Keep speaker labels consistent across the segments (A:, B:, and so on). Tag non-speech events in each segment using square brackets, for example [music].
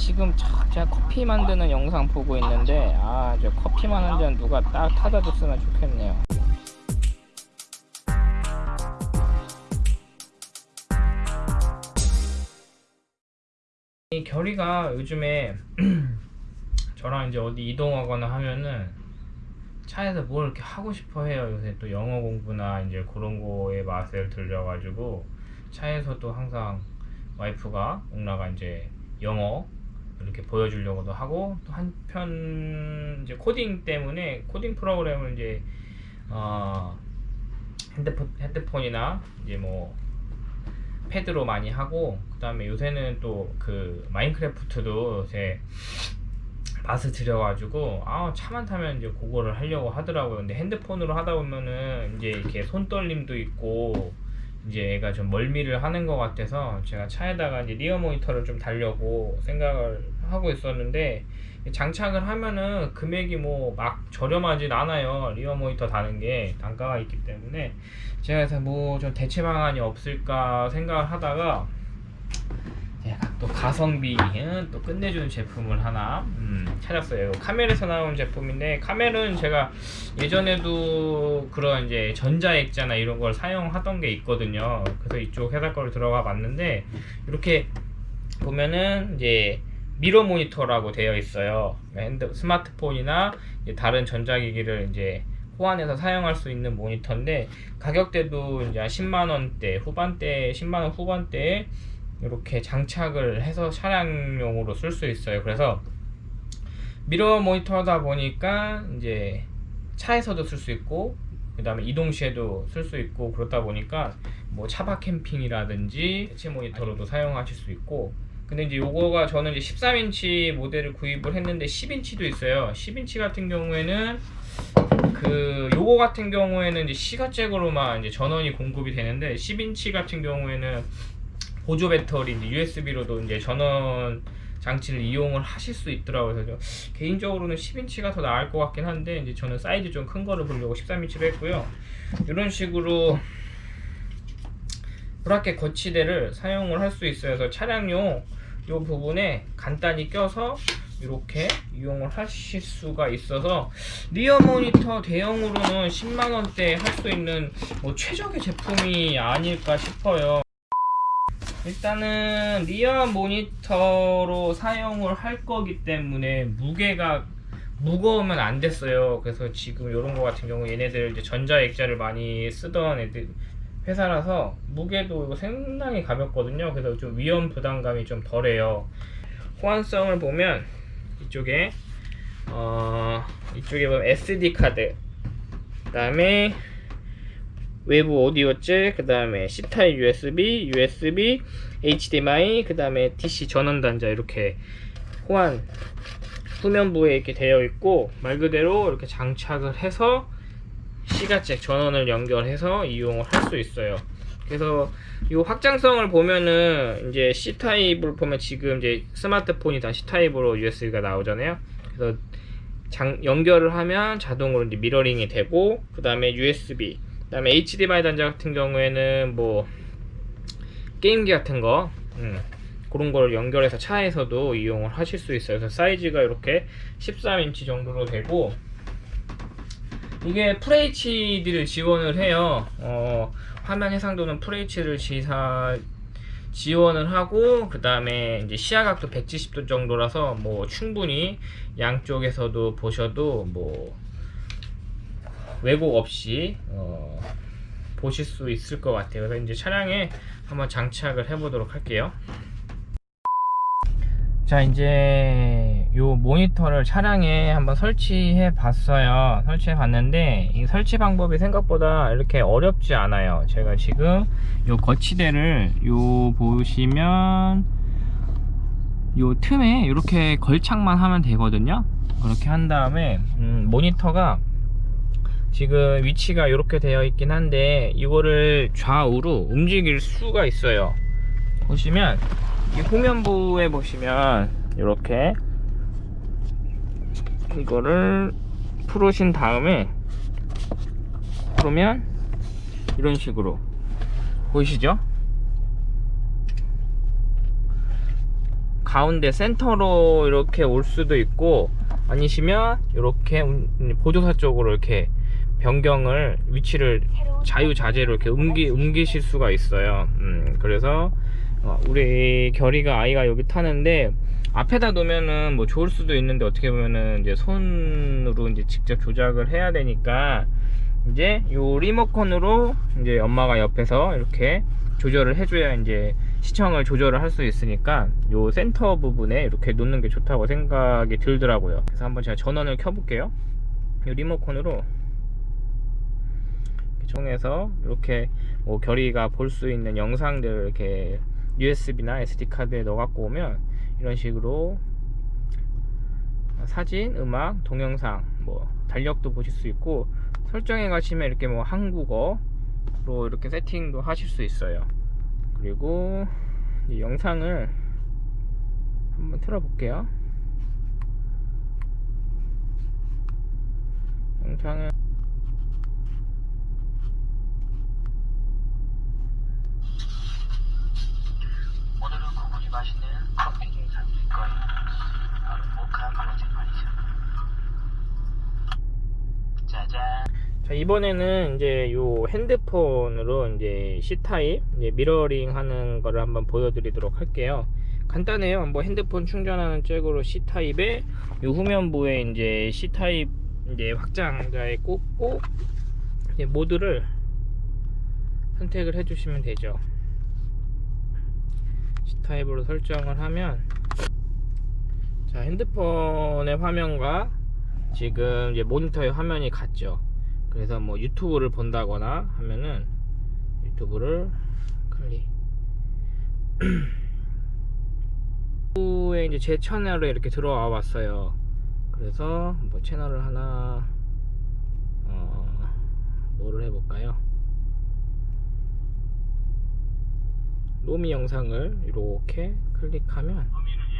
A: 지금 저- 제가 커피 만드는 영상 보고 있는데 아 저 커피만 한 잔 누가 딱 타다 줬으면 좋겠네요 이 결이가 요즘에 [clears throat] 저랑 이제 어디 이동하거나 하면은 차에서 뭘 이렇게 하고 싶어 해요. 요새 또 영어 공부나 이제 그런 거에 맛을 들려가지고 차에서도 항상 와이프가 옥라가 이제 영어 이렇게 보여주려고도 하고 또 한편 이제 코딩 때문에 코딩 프로그램을 이제 어 핸드폰 핸드폰이나 이제 뭐 패드로 많이 하고 그 다음에 요새는 또 그 마인크래프트도 요새 맛을 들여가지고 아 차만 타면 이제 그거를 하려고 하더라고요. 근데 핸드폰으로 하다 보면은 이제 이렇게 손떨림도 있고 이제 얘가 좀 멀미를 하는 것 같아서 제가 차에다가 이제 리어 모니터를 좀 달려고 생각을 하고 있었는데 장착을 하면은 금액이 뭐 막 저렴하진 않아요. 리어 모니터 다는 게 단가가 있기 때문에 제가 그래서 뭐 좀 대체 방안이 없을까 생각을 하다가 또 가성비 응? 또 끝내주는 제품을 하나 음, 찾았어요. 카멜에서 나온 제품인데 카멜은 제가 예전에도 그런 이제 전자액자나 이런 걸 사용하던 게 있거든요. 그래서 이쪽 회사 거를 들어가 봤는데 이렇게 보면은 이제 mirror 모니터라고 되어 있어요. 핸드 스마트폰이나 다른 전자기기를 이제 호환해서 사용할 수 있는 모니터인데 가격대도 이제 한 10만 원대 후반대 10만 원 후반대에 이렇게 장착을 해서 차량용으로 쓸 수 있어요. 그래서 mirror 모니터다 보니까 이제 차에서도 쓸 수 있고 그 다음에 이동 시에도 쓸 수 있고 그렇다 보니까 뭐 차박 캠핑이라든지 대체 모니터로도 사용하실 수 있고 근데 이제 요거가 저는 이제 13인치 모델을 구입을 했는데 10인치도 있어요 10인치 같은 경우에는 그 요거 같은 경우에는 이제 시가잭으로만 이제 전원이 공급이 되는데 10인치 같은 경우에는 보조 배터리 이제 USB로도 이제 전원 장치를 이용을 하실 수 있더라고요. 그래서 좀 개인적으로는 10인치가 더 나을 것 같긴 한데 이제 저는 사이즈 좀 큰 거를 보려고 13인치로 했고요. 이런 식으로 bracket 거치대를 사용을 할 수 있어요. 그래서 차량용 이 부분에 간단히 껴서 이렇게 이용을 하실 수가 있어서 rear 모니터 대형으로는 10만 원대 할 수 있는 뭐 최적의 제품이 아닐까 싶어요. 일단은 리어 모니터로 사용을 할 거기 때문에 무게가 무거우면 안 됐어요. 그래서 지금 이런 거 같은 경우 얘네들 이제 전자액자를 많이 쓰던 애들 회사라서 무게도 상당히 가볍거든요. 그래서 좀 위험 부담감이 좀 덜해요. 호환성을 보면 이쪽에 어 이쪽에 보면 SD 카드 그 다음에 외부 오디오 잭, 그 다음에 C타입 USB, USB, HDMI, 그 다음에 DC 전원 단자 이렇게 호환 후면부에 이렇게 되어 있고 말 그대로 이렇게 장착을 해서 시가잭 전원을 연결해서 이용을 할 수 있어요. 그래서 이 확장성을 보면은 이제 C 타입을 보면 지금 이제 스마트폰이 다 C 타입으로 USB가 나오잖아요. 그래서 장, 연결을 하면 자동으로 이제 mirroring이 되고 그 다음에 USB 그 다음에 HDMI 단자 같은 경우에는 뭐 게임기 같은 거 음, 그런 걸 연결해서 차에서도 이용을 하실 수 있어요. 그래서 사이즈가 이렇게 13인치 정도로 되고 이게 FHD를 지원을 해요. 어, 화면 해상도는 FHD를 지사 지원을 하고 그 다음에 이제 시야각도 170도 정도라서 뭐 충분히 양쪽에서도 보셔도 뭐 왜곡 없이 어, 보실 수 있을 것 같아요. 그래서 이제 차량에 한번 장착을 해 보도록 할게요. 자 이제 요 모니터를 차량에 한번 설치해 봤어요 설치해 봤는데 이 설치 방법이 생각보다 이렇게 어렵지 않아요 제가 지금 요 거치대를 요 보시면 요 틈에 이렇게 걸착만 하면 되거든요 그렇게 한 다음에 음, 모니터가 지금 위치가 이렇게 되어 있긴 한데 이거를 좌우로 움직일 수가 있어요 보시면 이 후면부에 보시면 이렇게 이거를 풀으신 다음에 그러면 이런 식으로 보이시죠? 가운데 센터로 이렇게 올 수도 있고 아니시면 이렇게 보조사 쪽으로 이렇게 변경을 위치를 자유자재로 이렇게 옮기, 옮기실 수가 있어요. 음, 그래서 어, 우리 결이가 아이가 여기 타는데 앞에다 놓으면은 뭐 좋을 수도 있는데 어떻게 보면은 이제 손으로 이제 직접 조작을 해야 되니까 이제 요 리모컨으로 이제 엄마가 옆에서 이렇게 조절을 해줘야 이제 시청을 조절을 할 수 있으니까 요 센터 부분에 이렇게 놓는 게 좋다고 생각이 들더라고요. 그래서 한번 제가 전원을 켜볼게요. 요 리모컨으로 통해서 이렇게 뭐 결이가 볼 수 있는 영상들 이렇게 USB나 SD 카드에 넣어 갖고 오면 이런 식으로 사진, 음악, 동영상, 뭐 달력도 보실 수 있고 설정해 가시면 이렇게 뭐 한국어로 이렇게 세팅도 하실 수 있어요. 그리고 이 영상을 한번 틀어 볼게요. 영상을
B: 오늘은 구분이 맛있는 커피를 사드릴 거예요. 바로 모카 커피 말이죠. 짜잔.
A: 자 이번에는 이제 요 핸드폰으로 이제 C 타입 이제 미러링 하는 거를 한번 보여드리도록 할게요. 간단해요. 뭐 핸드폰 충전하는 잭으로 C 타입에 요 후면부에 이제 C 타입 이제 확장자에 꽂고 이제 모드를 선택을 해주시면 되죠. C 타입으로 설정을 하면 자 핸드폰의 화면과 지금 이제 모니터의 화면이 같죠. 그래서 뭐 유튜브를 본다거나 하면은 유튜브를 클릭 [clears throat] 후에 이제 제 채널에 이렇게 들어와 왔어요. 그래서 뭐 채널을 하나 어 뭐를 해볼까요? 로미 영상을 이렇게 클릭하면 로미를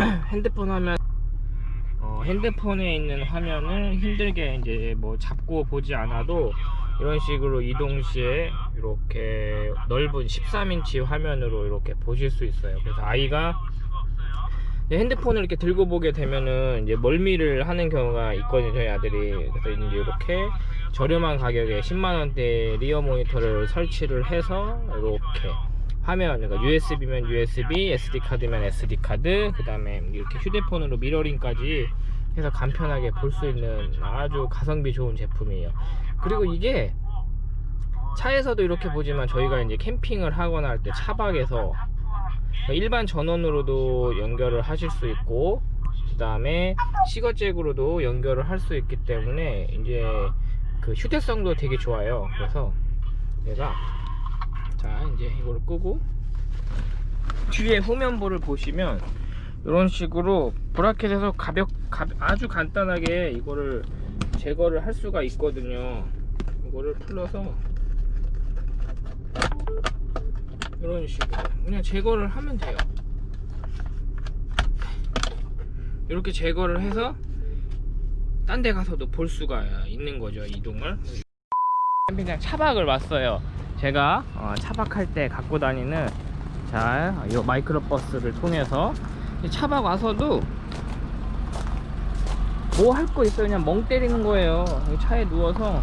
A: [laughs] 핸드폰 화면 어, 핸드폰에 있는 화면을 힘들게 이제 뭐 잡고 보지 않아도 이런 식으로 이동 시에 이렇게 넓은 13인치 화면으로 이렇게 보실 수 있어요. 그래서 아이가 핸드폰을 이렇게 들고 보게 되면은 이제 멀미를 하는 경우가 있거든요 저희 아들이 그래서 이제 이렇게 저렴한 가격에 10만원대 리어 모니터를 설치를 해서 이렇게 화면 그러니까 USB면 USB, SD카드면 SD카드 그 다음에 이렇게 휴대폰으로 미러링까지 해서 간편하게 볼 수 있는 아주 가성비 좋은 제품이에요. 그리고 이게 차에서도 이렇게 보지만 저희가 이제 캠핑을 하거나 할 때 차박에서 일반 전원으로도 연결을 하실 수 있고 그 다음에 시거잭으로도 연결을 할 수 있기 때문에 이제 그 휴대성도 되게 좋아요. 그래서 내가 자 이제 이거를 끄고. 뒤에 후면부를 보시면 이런 식으로 브라켓에서 가볍, 가, 아주 간단하게 이거를 제거를 할 수가 있거든요. 이거를 풀러서 이런 식으로 그냥 제거를 하면 돼요. 이렇게 제거를 해서 딴 데 가서도 볼 수가 있는 거죠 이동을. 캠핑장 차박을 왔어요 제가 어, 차박할 때 갖고 다니는 자이 마이크로 버스를 통해서 이 차박 와서도 뭐 할 거 있어요? 그냥 멍 때리는 거예요. 이 차에 누워서.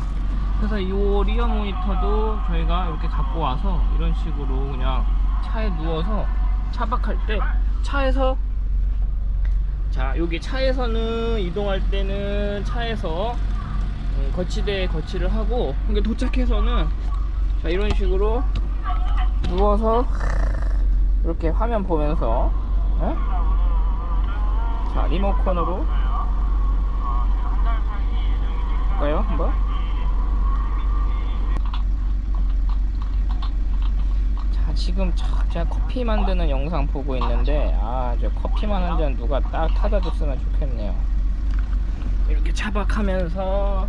A: 그래서 이 리어 모니터도 저희가 이렇게 갖고 와서 이런 식으로 그냥 차에 누워서 차박할 때 차에서 자 여기 차에서는 이동할 때는 차에서 음, 거치대에 거치를 하고 이게 도착해서는 자 이런 식으로 누워서 이렇게 화면 보면서 예? 자 리모컨으로 볼까요 한번 자 지금 저- 제가 커피 만드는 영상 보고 있는데 아저 커피만 한 잔 누가 딱 타다 줬으면 좋겠네요 이렇게 차박하면서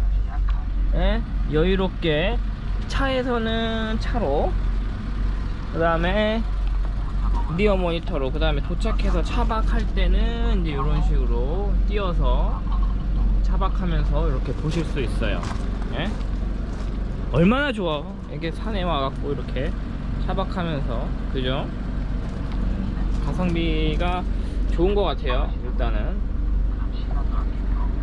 A: 예? 여유롭게 차에서는 차로 그 다음에 리어 모니터로 그 다음에 도착해서 차박할 때는 이제 이런 식으로 띄어서 차박하면서 이렇게 보실 수 있어요. 예? 얼마나 좋아. 이게 산에 와갖고 이렇게 차박하면서 그죠? 가성비가 좋은 것 같아요. 일단은